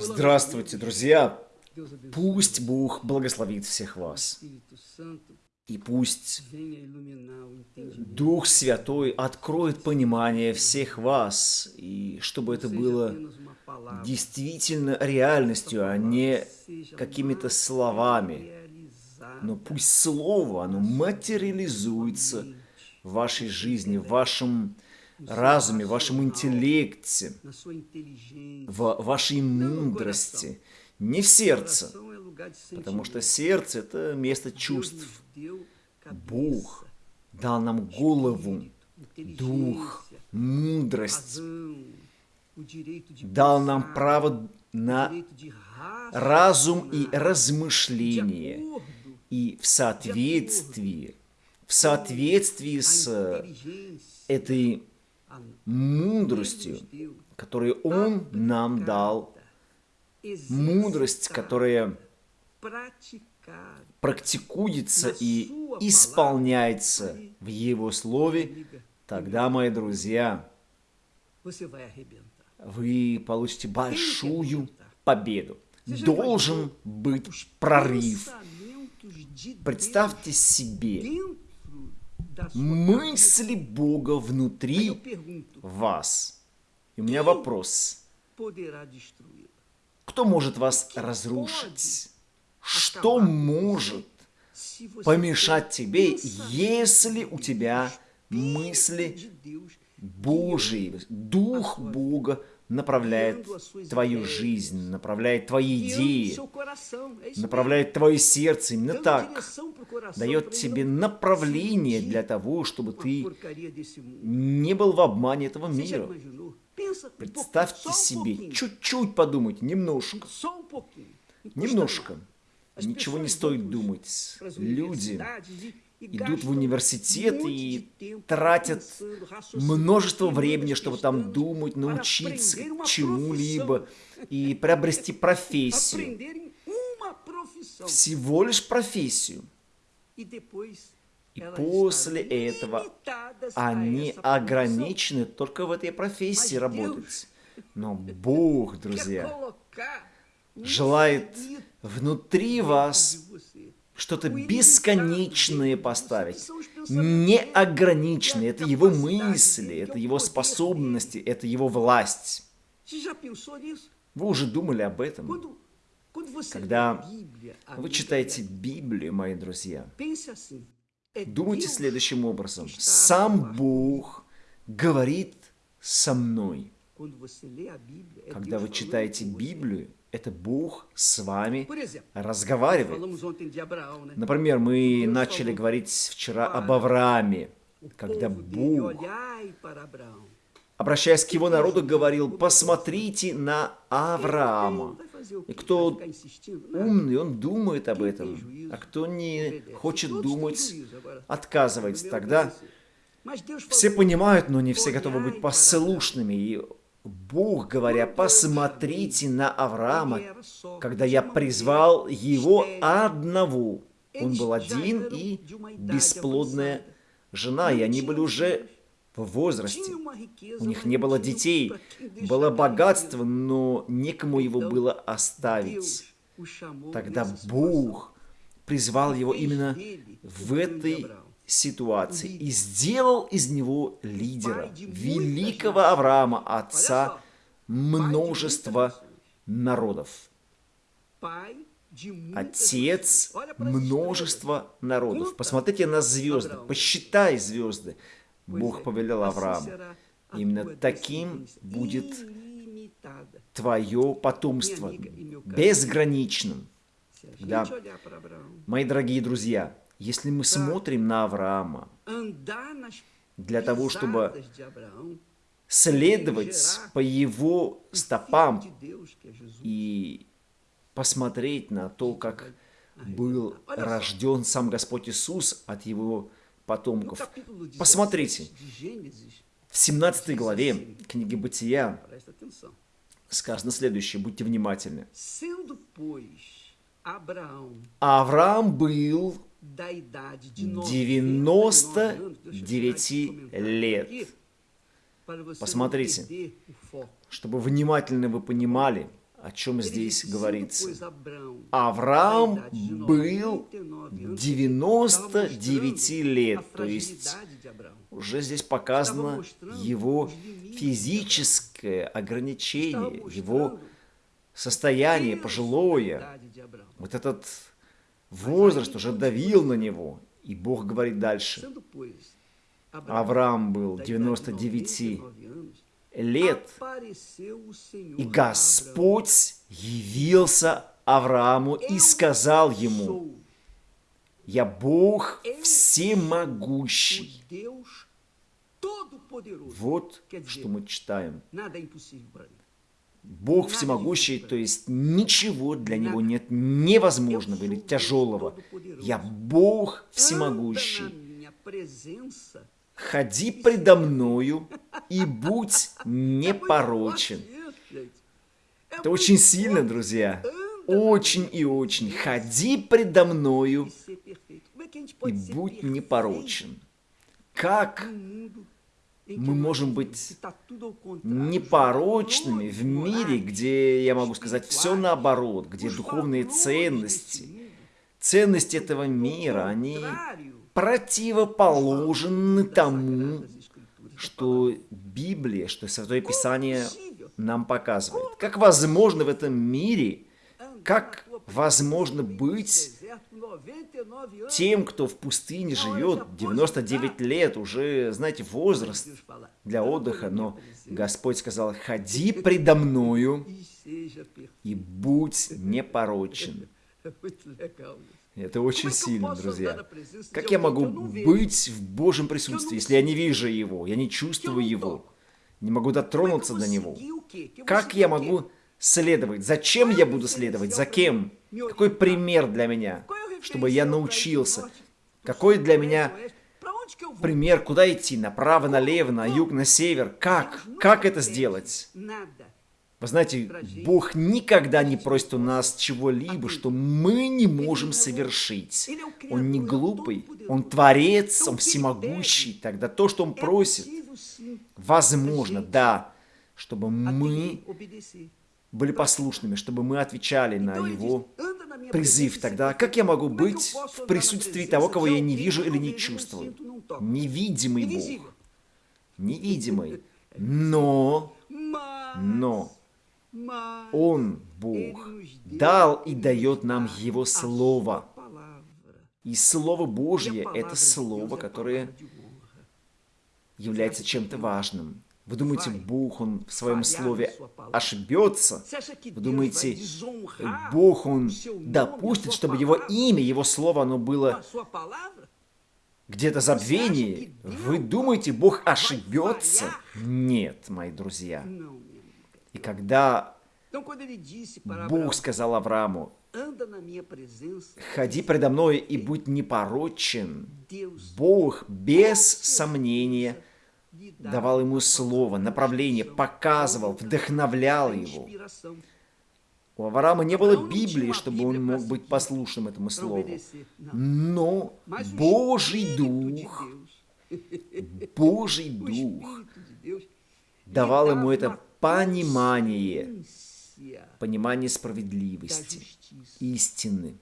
Здравствуйте, друзья! Пусть Бог благословит всех вас. И пусть Дух Святой откроет понимание всех вас, и чтобы это было действительно реальностью, а не какими-то словами. Но пусть Слово, оно материализуется в вашей жизни, в вашем разуме, в вашем интеллекте, в вашей мудрости, не в сердце, потому что сердце – это место чувств. Бог дал нам голову, дух, мудрость, дал нам право на разум и размышление. И в соответствии, в соответствии с этой мудростью, которую Он нам дал, мудрость, которая практикуется и исполняется в Его Слове, тогда, мои друзья, вы получите большую победу. Должен быть прорыв. Представьте себе, мысли Бога внутри вас. И у меня вопрос. Кто может вас разрушить? Что может помешать тебе, если у тебя мысли Божьи, Дух Бога направляет твою жизнь, направляет твои идеи, направляет твое сердце. Именно так. Дает тебе направление для того, чтобы ты не был в обмане этого мира. Представьте себе, чуть-чуть подумать, немножко. Немножко. Ничего не стоит думать. Люди идут в университет и тратят множество времени, чтобы там думать, научиться чему-либо и приобрести профессию. Всего лишь профессию. И после этого они ограничены только в этой профессии работать. Но Бог, друзья, желает внутри вас что-то бесконечное поставить, неограниченное. Это его мысли, это его способности, это его власть. Вы уже думали об этом? Когда вы читаете Библию, мои друзья, думайте следующим образом. Сам Бог говорит со мной. Когда вы читаете Библию, это Бог с вами разговаривает. Например, мы начали говорить вчера об Аврааме, когда Бог, обращаясь к его народу, говорил, посмотрите на Авраама. И кто умный, он думает об этом, а кто не хочет думать, отказывается. Тогда все понимают, но не все готовы быть послушными. И Бог, говоря, посмотрите на Авраама, когда я призвал его одного. Он был один и бесплодная жена, и они были уже в возрасте. У них не было детей, было богатство, но некому его было оставить. Тогда Бог призвал его именно в этой ситуации и сделал из него лидера, великого Авраама, отца множества народов. Отец множества народов. Посмотрите на звезды, посчитай звезды. Бог повелел Аврааму. Именно таким будет твое потомство, безграничным. Да. Мои дорогие друзья, если мы смотрим на Авраама, для того, чтобы следовать по его стопам и посмотреть на то, как был рожден сам Господь Иисус от его потомков. Посмотрите, в 17 главе книги Бытия сказано следующее, будьте внимательны. Авраам был 99 лет. Посмотрите, чтобы внимательно вы понимали, о чем здесь говорится. Авраам был 99 лет, то есть уже здесь показано его физическое ограничение, его состояние пожилое. Вот этот возраст уже давил на него. И Бог говорит дальше. Авраам был 99 лет, и Господь явился Аврааму и сказал ему, «Я Бог всемогущий». Вот что мы читаем. Бог всемогущий, то есть ничего для Него нет невозможного или тяжелого. Я Бог всемогущий. Ходи предо мною и будь непорочен. Это очень сильно, друзья. Очень и очень. Ходи предо мною и будь непорочен. Как мы можем быть непорочными в мире, где, я могу сказать, все наоборот, где духовные ценности, ценности этого мира, они противоположны тому, что Библия, что Святое Писание нам показывает. Как возможно в этом мире, как возможно быть тем, кто в пустыне живет 99 лет, уже, знаете, возраст для отдыха, но Господь сказал, ходи предо мною и будь непорочен. Это очень сильно, друзья. Как я могу быть в Божьем присутствии, если я не вижу Его, я не чувствую Его, не могу дотронуться до Него? Как я могу следовать? Зачем я буду следовать? За кем? Какой пример для меня, чтобы я научился? Какой для меня пример, куда идти? Направо, налево, на юг, на север? Как? Как это сделать? Вы знаете, Бог никогда не просит у нас чего-либо, что мы не можем совершить. Он не глупый, Он творец, Он всемогущий. Тогда то, что Он просит, возможно, да, чтобы мы были послушными, чтобы мы отвечали на Его призыв. Тогда как я могу быть в присутствии того, кого я не вижу или не чувствую? Невидимый Бог. Невидимый. Но, но, он, Бог, дал и дает нам Его Слово. И Слово Божье – это Слово, которое является чем-то важным. Вы думаете, Бог, Он в Своем Слове ошибется? Вы думаете, Бог, Он допустит, чтобы Его имя, Его Слово, оно было где-то забвении? Вы думаете, Бог ошибется? Нет, мои друзья. И когда Бог сказал Аврааму, «Ходи предо мной и будь непорочен», Бог без сомнения давал ему слово, направление, показывал, вдохновлял его. У Авраама не было Библии, чтобы он мог быть послушным этому слову. Но Божий Дух, Божий Дух давал ему это понимание, понимание справедливости, истины,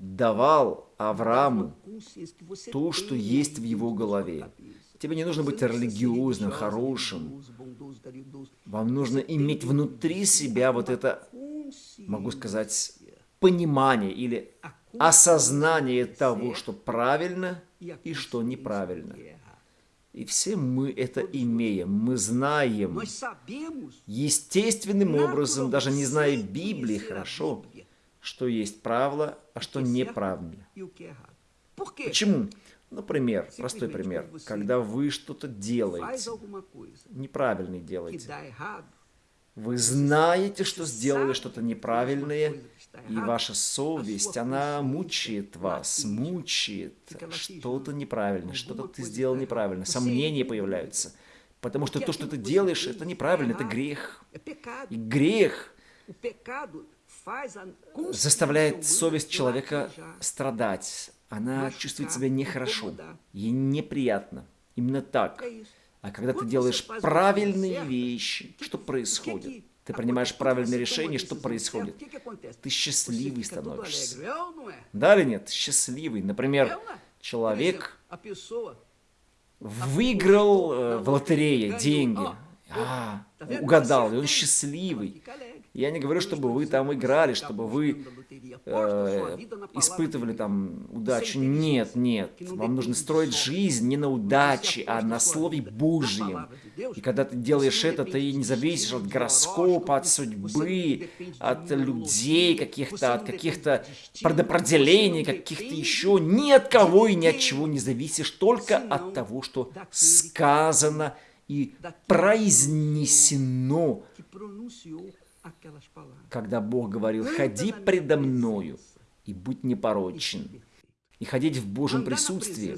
давал Аврааму то, что есть в его голове. Тебе не нужно быть религиозным, хорошим. Вам нужно иметь внутри себя вот это, могу сказать, понимание или осознание того, что правильно и что неправильно. И все мы это имеем, мы знаем. Естественным образом, даже не зная Библии хорошо, что есть правило, а что неправильно. Почему? Например, простой пример. Когда вы что-то делаете, неправильно делаете, вы знаете, что сделали что-то неправильное, и ваша совесть, она мучает вас, мучает. Что-то неправильно, что-то ты сделал неправильно. Сомнения появляются. Потому что то, что ты делаешь, это неправильно, это грех. И грех заставляет совесть человека страдать. Она чувствует себя нехорошо, ей неприятно. Именно так. А когда ты делаешь правильные вещи, что происходит? ты принимаешь правильное решение, что происходит? Ты счастливый становишься. Да или нет? Счастливый. Например, человек выиграл э, в лотерее деньги. А, угадал, и он счастливый. Я не говорю, чтобы вы там играли, чтобы вы э, испытывали там удачу. Нет, нет. Вам нужно строить жизнь не на удаче, а на Слове Божьем. И когда ты делаешь это, ты не зависишь от гороскопа, от судьбы, от людей каких-то, от каких-то предопределений, каких-то еще. Ни от кого и ни от чего не зависишь, только от того, что сказано и произнесено когда Бог говорил, «Ходи предо мною и будь непорочен». И ходить в Божьем присутствии.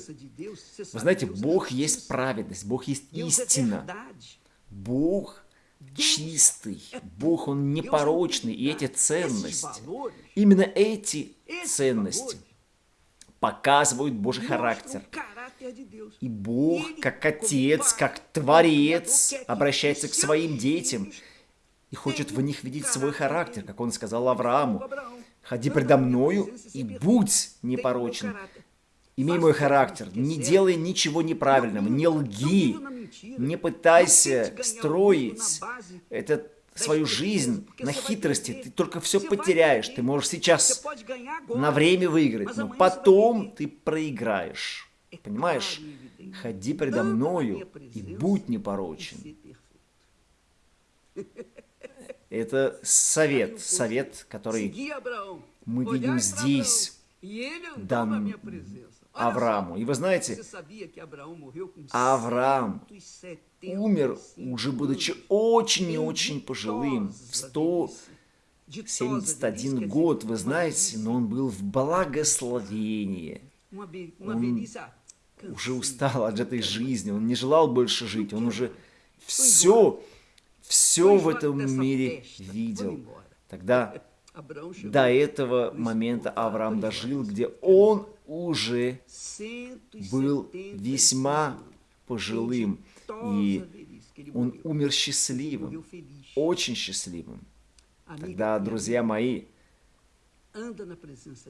Вы знаете, Бог есть праведность, Бог есть истина. Бог чистый, Бог, Он непорочный, и эти ценности, именно эти ценности показывают Божий характер. И Бог, как Отец, как Творец, обращается к своим детям – и хочет в них видеть свой характер, как он сказал Аврааму. «Ходи предо мною и будь непорочен. Имей мой характер, не делай ничего неправильного, не лги, не пытайся строить это свою жизнь на хитрости, ты только все потеряешь. Ты можешь сейчас на время выиграть, но потом ты проиграешь. Понимаешь? Ходи предо мною и будь непорочен. Это совет, совет, который мы видим здесь, дан Аврааму. И вы знаете, Авраам умер, уже будучи очень и очень пожилым, в 171 год, вы знаете, но он был в благословении. Он уже устал от этой жизни, он не желал больше жить, он уже все все в этом мире видел. Тогда до этого момента Авраам дожил, где он уже был весьма пожилым, и он умер счастливым, очень счастливым. Тогда, друзья мои,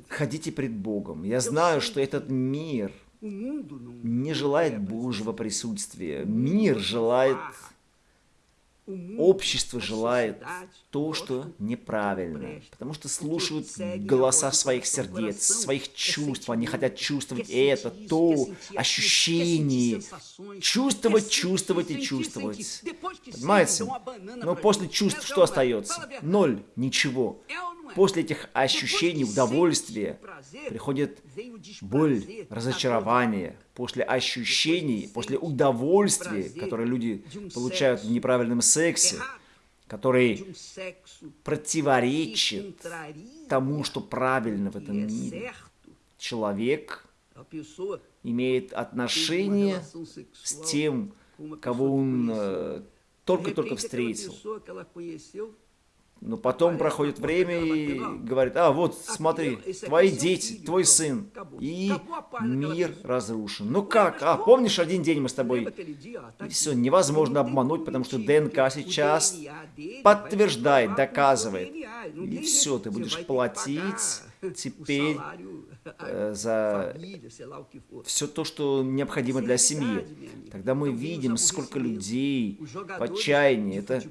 ходите пред Богом. Я знаю, что этот мир не желает Божьего присутствия. Мир желает Общество желает то, что неправильно, потому что слушают голоса своих сердец, своих чувств, они хотят чувствовать это, то, ощущение, чувствовать, чувствовать и чувствовать. Понимаете? Но после чувств что остается? Ноль, ничего. После этих ощущений удовольствия приходит боль, разочарование. После ощущений, после удовольствия, которое люди получают в неправильном сексе, который противоречит тому, что правильно в этом мире. Человек имеет отношение с тем, кого он э, только-только встретил. Но потом проходит время и говорит, а вот смотри, твои дети, твой сын, и мир разрушен. Ну как? А, помнишь, один день мы с тобой... И все, невозможно обмануть, потому что ДНК сейчас подтверждает, доказывает. И все, ты будешь платить теперь Э, за все то, что необходимо для семьи. Тогда мы видим, сколько людей в отчаянии. Это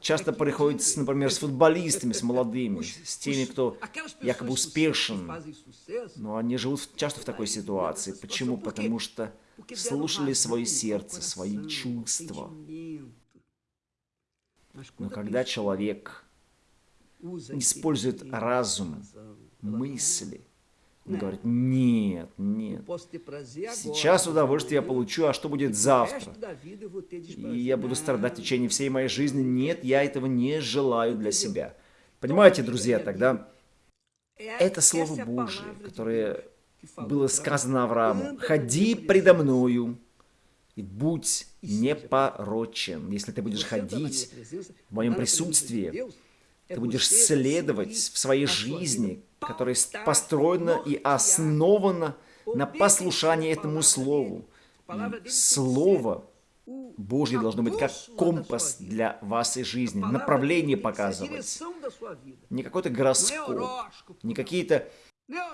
часто происходит, например, с футболистами, с молодыми, с теми, кто якобы успешен. Но они живут часто в такой ситуации. Почему? Потому что слушали свое сердце, свои чувства. Но когда человек использует разум, мысли, он говорит, нет, нет. Сейчас удовольствие я получу, а что будет завтра? И я буду страдать в течение всей моей жизни. Нет, я этого не желаю для себя. Понимаете, друзья, тогда это Слово Божие, которое было сказано Аврааму. «Ходи предо мною и будь непорочен». Если ты будешь ходить в моем присутствии, ты будешь следовать в своей жизни, которая построена и основана на послушании этому Слову. И Слово Божье должно быть как компас для вашей жизни, направление показывать. Не какой-то гороскоп, не какие-то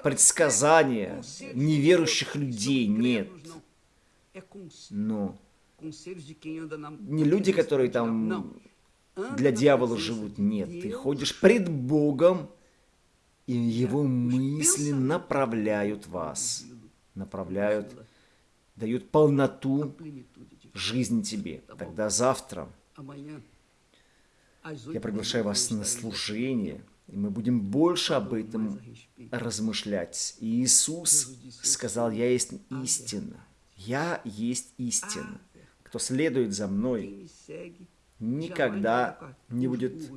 предсказания неверующих людей, нет. Но не люди, которые там для дьявола живут, нет. Ты ходишь пред Богом, и его мысли направляют вас, направляют, дают полноту жизни тебе. Тогда завтра я приглашаю вас на служение, и мы будем больше об этом размышлять. И Иисус сказал, я есть истина. Я есть истина. Кто следует за мной, никогда не будет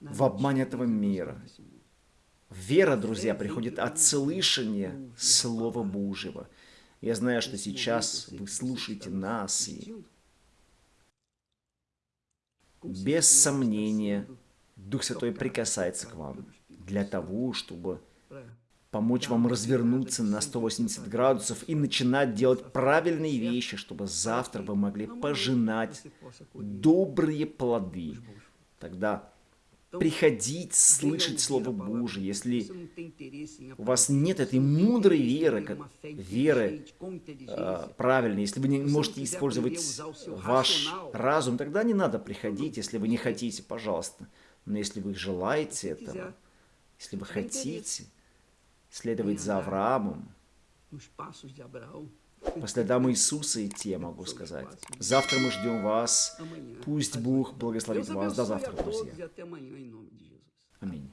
в обмане этого мира. Вера, друзья, приходит от слышания Слова Божьего. Я знаю, что сейчас вы слушаете нас, и без сомнения Дух Святой прикасается к вам для того, чтобы помочь вам развернуться на 180 градусов и начинать делать правильные вещи, чтобы завтра вы могли пожинать добрые плоды. Тогда приходить, слышать Слово Божие, если у вас нет этой мудрой веры, как веры э, правильной, если вы не можете использовать ваш разум, тогда не надо приходить, если вы не хотите, пожалуйста. Но если вы желаете этого, если вы хотите следовать за Авраамом, по следам Иисуса идти, я могу сказать. Завтра мы ждем вас. Пусть Бог благословит вас. До завтра, друзья. Аминь.